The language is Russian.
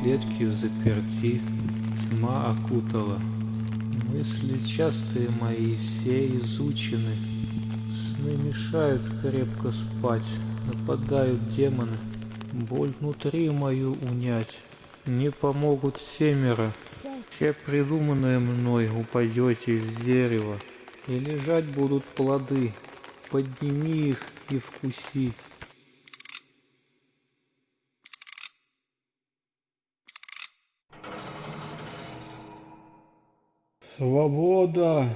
клетки в заперти, тьма окутала. Мысли частые мои все изучены. Сны мешают крепко спать, нападают демоны. Боль внутри мою унять не помогут семеро. Все придуманное мной упадете из дерева, и лежать будут плоды. Подними их и вкуси. Свобода!